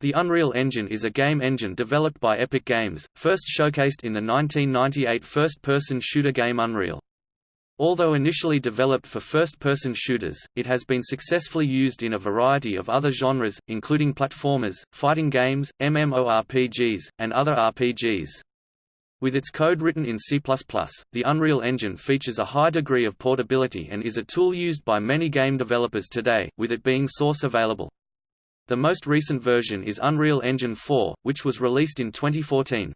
The Unreal Engine is a game engine developed by Epic Games, first showcased in the 1998 first-person shooter game Unreal. Although initially developed for first-person shooters, it has been successfully used in a variety of other genres, including platformers, fighting games, MMORPGs, and other RPGs. With its code written in C++, the Unreal Engine features a high degree of portability and is a tool used by many game developers today, with it being source available. The most recent version is Unreal Engine 4, which was released in 2014.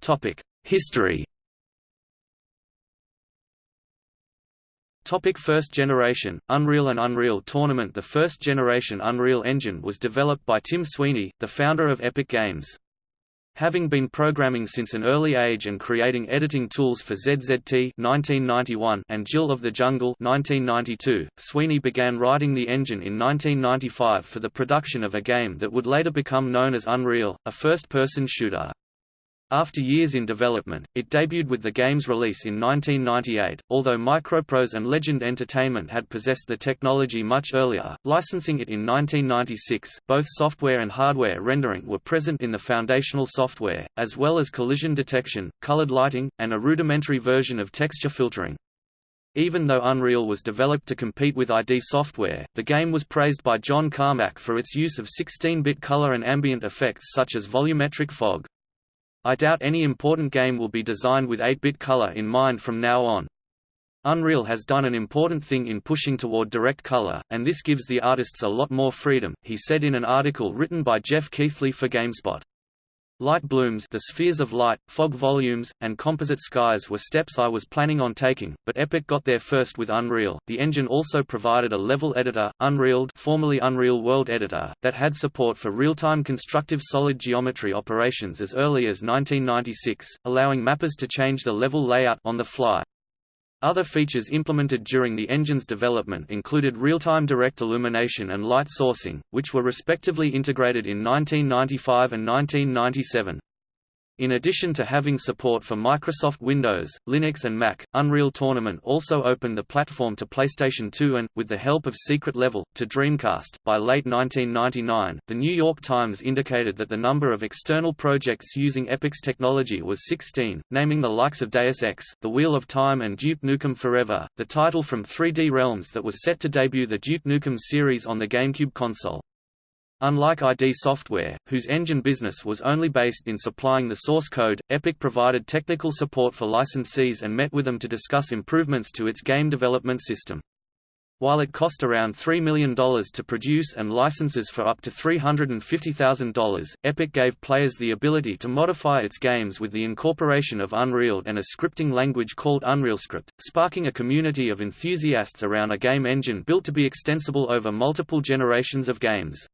Topic: History. Topic first generation, Unreal and Unreal Tournament The first generation Unreal Engine was developed by Tim Sweeney, the founder of Epic Games. Having been programming since an early age and creating editing tools for ZZT 1991 and Jill of the Jungle 1992, Sweeney began writing the engine in 1995 for the production of a game that would later become known as Unreal, a first-person shooter. After years in development, it debuted with the game's release in 1998, although Microprose and Legend Entertainment had possessed the technology much earlier, licensing it in 1996. Both software and hardware rendering were present in the foundational software, as well as collision detection, colored lighting, and a rudimentary version of texture filtering. Even though Unreal was developed to compete with ID software, the game was praised by John Carmack for its use of 16-bit color and ambient effects such as volumetric fog. I doubt any important game will be designed with 8-bit color in mind from now on. Unreal has done an important thing in pushing toward direct color, and this gives the artists a lot more freedom, he said in an article written by Geoff Keighley for GameSpot. Light blooms the spheres of light, fog volumes, and composite skies were steps I was planning on taking, but Epic got there first with Unreal. The engine also provided a level editor, UnrealEd formerly Unreal World Editor, that had support for real-time constructive solid geometry operations as early as 1996, allowing mappers to change the level layout on the fly. Other features implemented during the engine's development included real-time direct illumination and light sourcing, which were respectively integrated in 1995 and 1997. In addition to having support for Microsoft Windows, Linux and Mac, Unreal Tournament also opened the platform to PlayStation 2 and, with the help of Secret Level, to Dreamcast. By late 1999, The New York Times indicated that the number of external projects using Epic's technology was 16, naming the likes of Deus Ex, The Wheel of Time and Duke Nukem Forever, the title from 3D Realms that was set to debut the Duke Nukem series on the GameCube console. Unlike ID Software, whose engine business was only based in supplying the source code, Epic provided technical support for licensees and met with them to discuss improvements to its game development system. While it cost around $3 million to produce and licenses for up to $350,000, Epic gave players the ability to modify its games with the incorporation of Unreal and a scripting language called UnrealScript, sparking a community of enthusiasts around a game engine built to be extensible over multiple generations of games.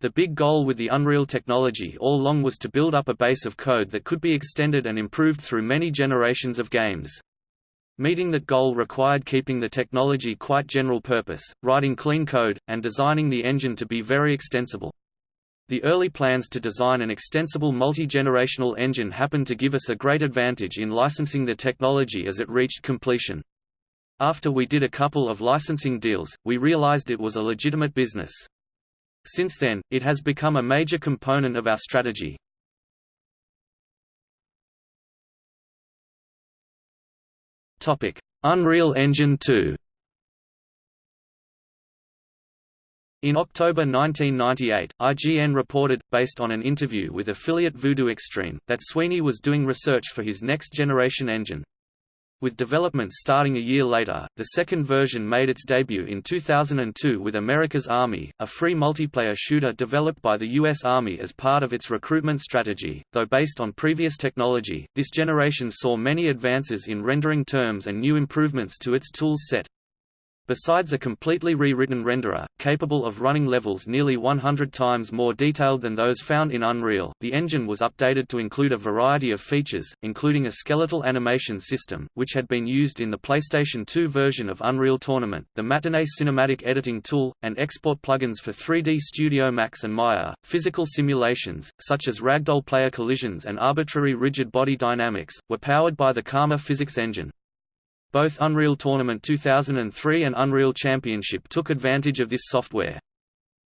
The big goal with the Unreal technology all along was to build up a base of code that could be extended and improved through many generations of games. Meeting that goal required keeping the technology quite general purpose, writing clean code, and designing the engine to be very extensible. The early plans to design an extensible multi-generational engine happened to give us a great advantage in licensing the technology as it reached completion. After we did a couple of licensing deals, we realized it was a legitimate business. Since then, it has become a major component of our strategy. Unreal Engine 2 In October 1998, IGN reported, based on an interview with affiliate Voodoo Extreme, that Sweeney was doing research for his next-generation engine. With development starting a year later, the second version made its debut in 2002 with America's Army, a free multiplayer shooter developed by the U.S. Army as part of its recruitment strategy. Though based on previous technology, this generation saw many advances in rendering terms and new improvements to its tools set. Besides a completely rewritten renderer, capable of running levels nearly 100 times more detailed than those found in Unreal, the engine was updated to include a variety of features, including a skeletal animation system, which had been used in the PlayStation 2 version of Unreal Tournament, the Matinee cinematic editing tool, and export plugins for 3D Studio Max and Maya. Physical simulations, such as ragdoll player collisions and arbitrary rigid body dynamics, were powered by the Karma physics engine. Both Unreal Tournament 2003 and Unreal Championship took advantage of this software.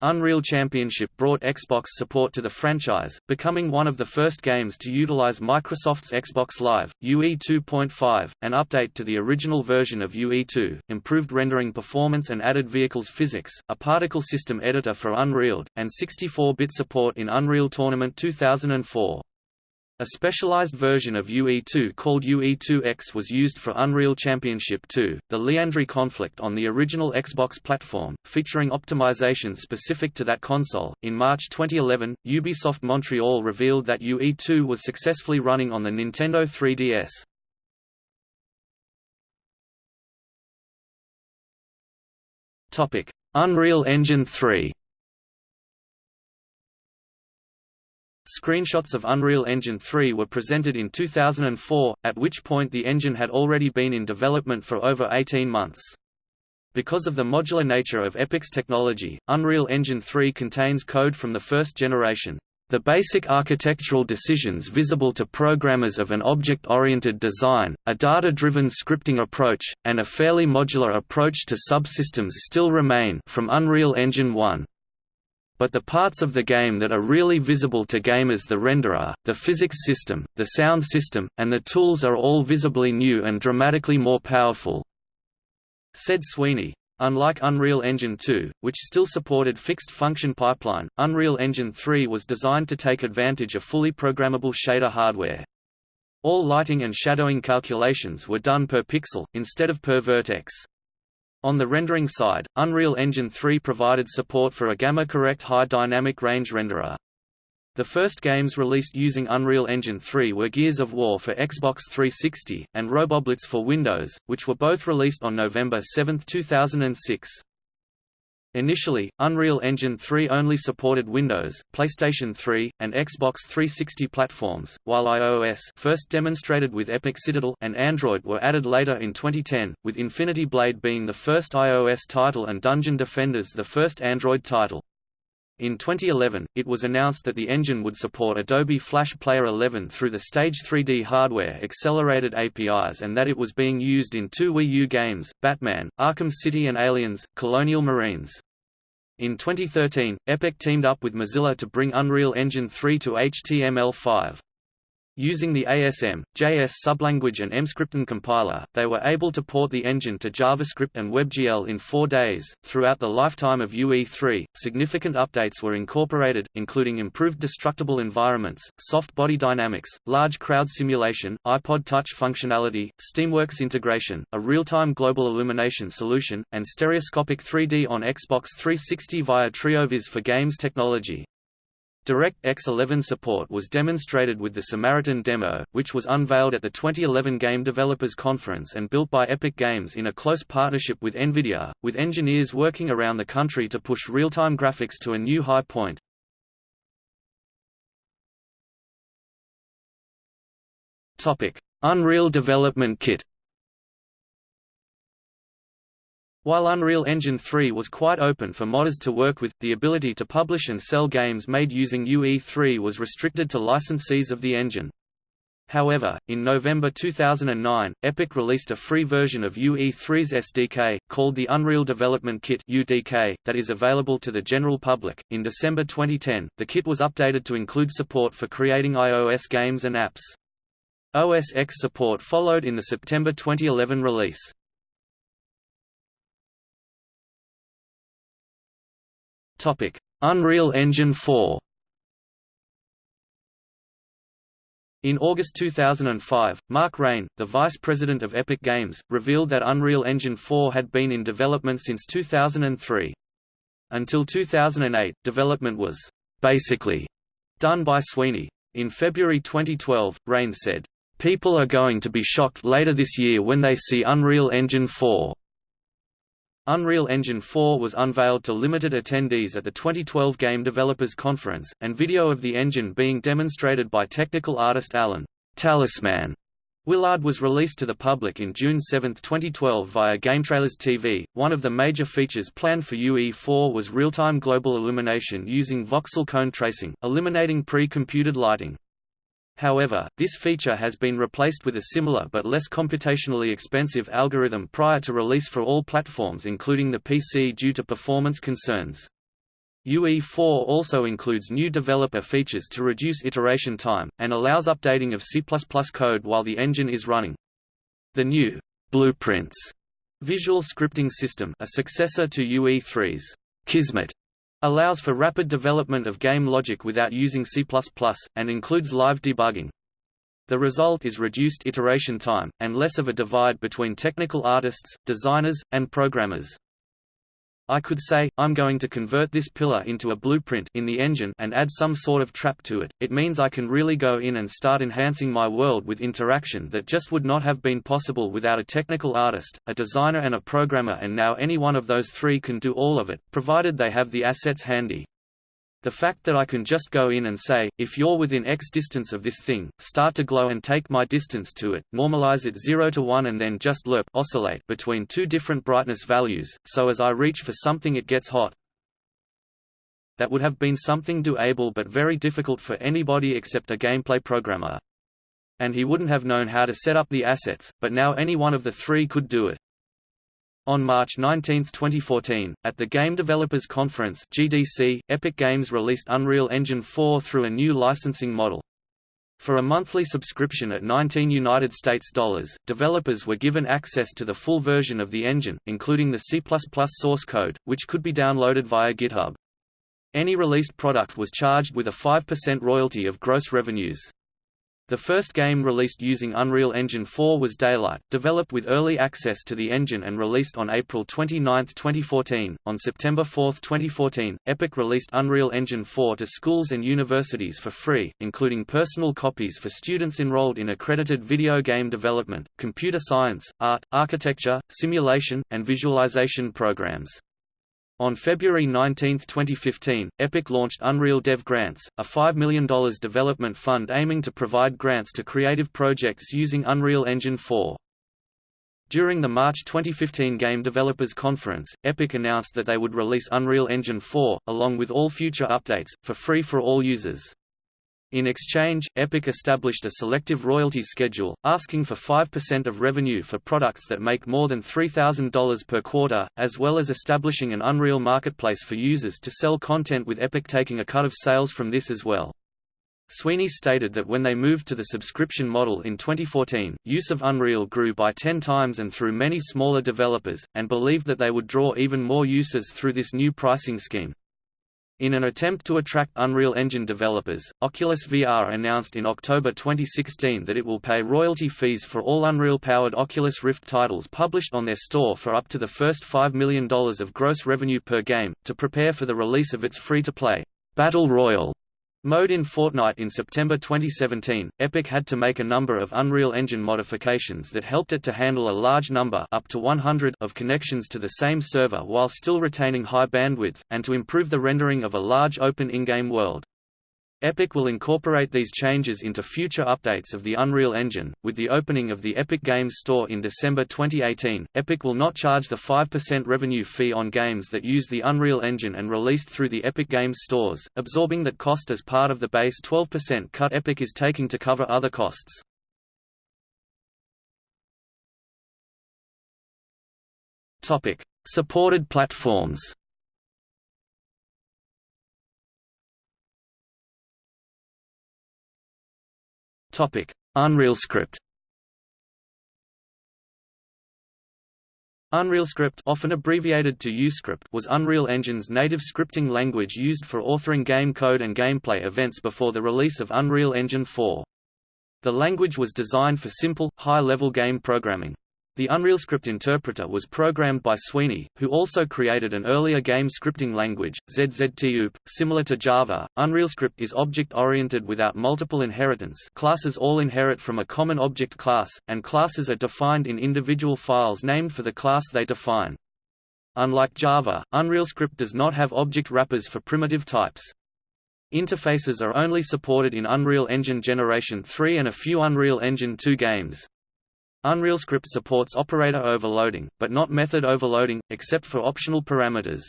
Unreal Championship brought Xbox support to the franchise, becoming one of the first games to utilize Microsoft's Xbox Live, UE 2.5, an update to the original version of UE2, improved rendering performance and added vehicles physics, a particle system editor for Unreal, and 64-bit support in Unreal Tournament 2004. A specialized version of UE2 called UE2X was used for Unreal Championship 2, the Liandri conflict on the original Xbox platform, featuring optimizations specific to that console. In March 2011, Ubisoft Montreal revealed that UE2 was successfully running on the Nintendo 3DS. Topic: Unreal Engine 3. Screenshots of Unreal Engine 3 were presented in 2004, at which point the engine had already been in development for over 18 months. Because of the modular nature of Epic's technology, Unreal Engine 3 contains code from the first generation. The basic architectural decisions visible to programmers of an object-oriented design, a data-driven scripting approach, and a fairly modular approach to subsystems still remain from Unreal Engine 1 but the parts of the game that are really visible to gamers the renderer, the physics system, the sound system, and the tools are all visibly new and dramatically more powerful," said Sweeney. Unlike Unreal Engine 2, which still supported fixed function pipeline, Unreal Engine 3 was designed to take advantage of fully programmable shader hardware. All lighting and shadowing calculations were done per pixel, instead of per vertex. On the rendering side, Unreal Engine 3 provided support for a gamma-correct high dynamic range renderer. The first games released using Unreal Engine 3 were Gears of War for Xbox 360, and Roboblitz for Windows, which were both released on November 7, 2006. Initially, Unreal Engine 3 only supported Windows, PlayStation 3, and Xbox 360 platforms, while iOS first demonstrated with Epic Citadel and Android were added later in 2010, with Infinity Blade being the first iOS title and Dungeon Defenders the first Android title. In 2011, it was announced that the engine would support Adobe Flash Player 11 through the Stage 3D hardware accelerated APIs and that it was being used in two Wii U games, Batman, Arkham City and Aliens, Colonial Marines. In 2013, Epic teamed up with Mozilla to bring Unreal Engine 3 to HTML5. Using the ASM, JS sublanguage and Emscripten compiler, they were able to port the engine to JavaScript and WebGL in four days. Throughout the lifetime of UE3, significant updates were incorporated, including improved destructible environments, soft body dynamics, large crowd simulation, iPod Touch functionality, Steamworks integration, a real-time global illumination solution, and stereoscopic 3D on Xbox 360 via TriOviz for Games technology. DirectX 11 support was demonstrated with the Samaritan demo, which was unveiled at the 2011 Game Developers Conference and built by Epic Games in a close partnership with NVIDIA, with engineers working around the country to push real-time graphics to a new high point. Unreal Development Kit While Unreal Engine 3 was quite open for modders to work with, the ability to publish and sell games made using UE3 was restricted to licensees of the engine. However, in November 2009, Epic released a free version of UE3's SDK, called the Unreal Development Kit (UDK), that is available to the general public. In December 2010, the kit was updated to include support for creating iOS games and apps. OS X support followed in the September 2011 release. Topic: Unreal Engine 4. In August 2005, Mark Rein, the vice president of Epic Games, revealed that Unreal Engine 4 had been in development since 2003. Until 2008, development was basically done by Sweeney. In February 2012, Rein said, People are going to be shocked later this year when they see Unreal Engine 4. Unreal Engine 4 was unveiled to limited attendees at the 2012 Game Developers Conference, and video of the engine being demonstrated by technical artist Alan Talisman Willard was released to the public in June 7, 2012 via GameTrailers TV. One of the major features planned for UE4 was real-time global illumination using voxel cone tracing, eliminating pre-computed lighting. However, this feature has been replaced with a similar but less computationally expensive algorithm prior to release for all platforms including the PC due to performance concerns. UE4 also includes new developer features to reduce iteration time, and allows updating of C++ code while the engine is running. The new Blueprints visual scripting system a successor to UE3's Kismet allows for rapid development of game logic without using C++, and includes live debugging. The result is reduced iteration time, and less of a divide between technical artists, designers, and programmers. I could say, I'm going to convert this pillar into a blueprint in the engine and add some sort of trap to it. It means I can really go in and start enhancing my world with interaction that just would not have been possible without a technical artist, a designer and a programmer and now any one of those three can do all of it, provided they have the assets handy. The fact that I can just go in and say, if you're within x distance of this thing, start to glow and take my distance to it, normalize it 0 to 1 and then just lerp oscillate between two different brightness values, so as I reach for something it gets hot. That would have been something doable but very difficult for anybody except a gameplay programmer. And he wouldn't have known how to set up the assets, but now any one of the three could do it. On March 19, 2014, at the Game Developers Conference (GDC), Epic Games released Unreal Engine 4 through a new licensing model. For a monthly subscription at 19 United States dollars, developers were given access to the full version of the engine, including the C++ source code, which could be downloaded via GitHub. Any released product was charged with a 5% royalty of gross revenues. The first game released using Unreal Engine 4 was Daylight, developed with early access to the engine and released on April 29, 2014. On September 4, 2014, Epic released Unreal Engine 4 to schools and universities for free, including personal copies for students enrolled in accredited video game development, computer science, art, architecture, simulation, and visualization programs. On February 19, 2015, Epic launched Unreal Dev Grants, a $5 million development fund aiming to provide grants to creative projects using Unreal Engine 4. During the March 2015 Game Developers Conference, Epic announced that they would release Unreal Engine 4, along with all future updates, for free for all users. In exchange, Epic established a selective royalty schedule, asking for 5% of revenue for products that make more than $3,000 per quarter, as well as establishing an Unreal marketplace for users to sell content with Epic taking a cut of sales from this as well. Sweeney stated that when they moved to the subscription model in 2014, use of Unreal grew by 10 times and through many smaller developers, and believed that they would draw even more users through this new pricing scheme. In an attempt to attract Unreal Engine developers, Oculus VR announced in October 2016 that it will pay royalty fees for all Unreal-powered Oculus Rift titles published on their store for up to the first $5 million of gross revenue per game, to prepare for the release of its free-to-play Battle Royale Mode in Fortnite in September 2017, Epic had to make a number of Unreal Engine modifications that helped it to handle a large number up to 100 of connections to the same server while still retaining high bandwidth, and to improve the rendering of a large open in-game world. Epic will incorporate these changes into future updates of the Unreal Engine. With the opening of the Epic Games Store in December 2018, Epic will not charge the 5% revenue fee on games that use the Unreal Engine and released through the Epic Games stores, absorbing that cost as part of the base 12% cut Epic is taking to cover other costs. Topic: Supported platforms. Topic: UnrealScript. UnrealScript often abbreviated to UScript was Unreal Engine's native scripting language used for authoring game code and gameplay events before the release of Unreal Engine 4. The language was designed for simple, high-level game programming. The UnrealScript interpreter was programmed by Sweeney, who also created an earlier game scripting language, ZZT-oop. Similar to Java, UnrealScript is object-oriented without multiple inheritance classes all inherit from a common object class, and classes are defined in individual files named for the class they define. Unlike Java, UnrealScript does not have object wrappers for primitive types. Interfaces are only supported in Unreal Engine Generation 3 and a few Unreal Engine 2 games. UnrealScript supports operator overloading, but not method overloading, except for optional parameters.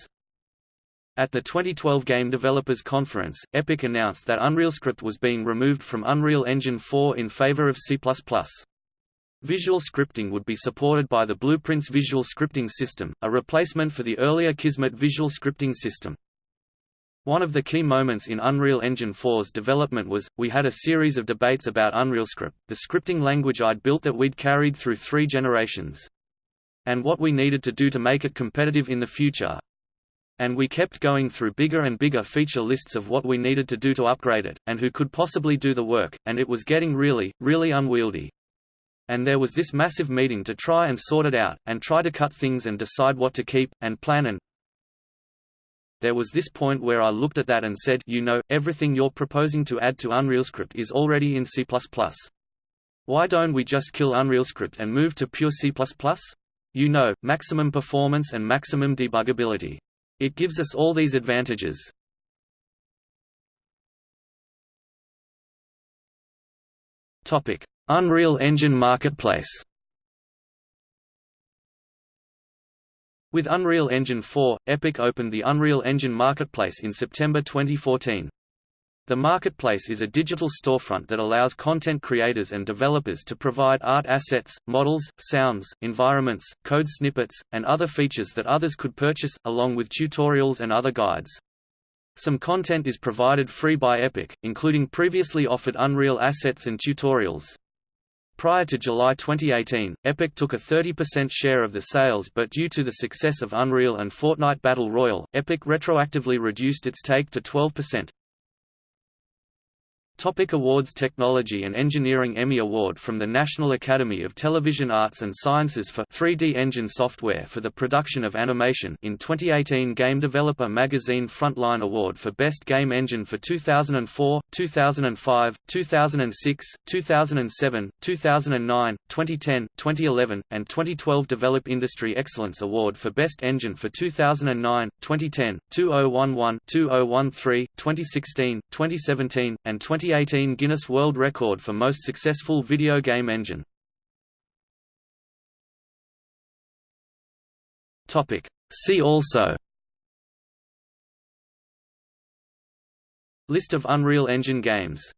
At the 2012 Game Developers Conference, Epic announced that UnrealScript was being removed from Unreal Engine 4 in favor of C++. Visual scripting would be supported by the Blueprints visual scripting system, a replacement for the earlier Kismet visual scripting system. One of the key moments in Unreal Engine 4's development was, we had a series of debates about UnrealScript, the scripting language I'd built that we'd carried through three generations. And what we needed to do to make it competitive in the future. And we kept going through bigger and bigger feature lists of what we needed to do to upgrade it, and who could possibly do the work, and it was getting really, really unwieldy. And there was this massive meeting to try and sort it out, and try to cut things and decide what to keep, and plan and there was this point where I looked at that and said you know, everything you're proposing to add to UnrealScript is already in C++. Why don't we just kill UnrealScript and move to pure C++? You know, maximum performance and maximum debuggability. It gives us all these advantages. Unreal Engine Marketplace With Unreal Engine 4, Epic opened the Unreal Engine Marketplace in September 2014. The marketplace is a digital storefront that allows content creators and developers to provide art assets, models, sounds, environments, code snippets, and other features that others could purchase, along with tutorials and other guides. Some content is provided free by Epic, including previously offered Unreal assets and tutorials. Prior to July 2018, Epic took a 30% share of the sales but due to the success of Unreal and Fortnite Battle Royale, Epic retroactively reduced its take to 12%. Topic awards Technology and Engineering Emmy Award from the National Academy of Television Arts and Sciences for 3D engine software for the production of animation in 2018 Game Developer Magazine Frontline Award for Best Game Engine for 2004, 2005, 2006, 2007, 2009, 2010, 2011, and 2012 Develop Industry Excellence Award for Best Engine for 2009, 2010, 2011, 2013, 2016, 2017, and 20 2018 Guinness World Record for most successful video game engine. Topic. See also List of Unreal Engine games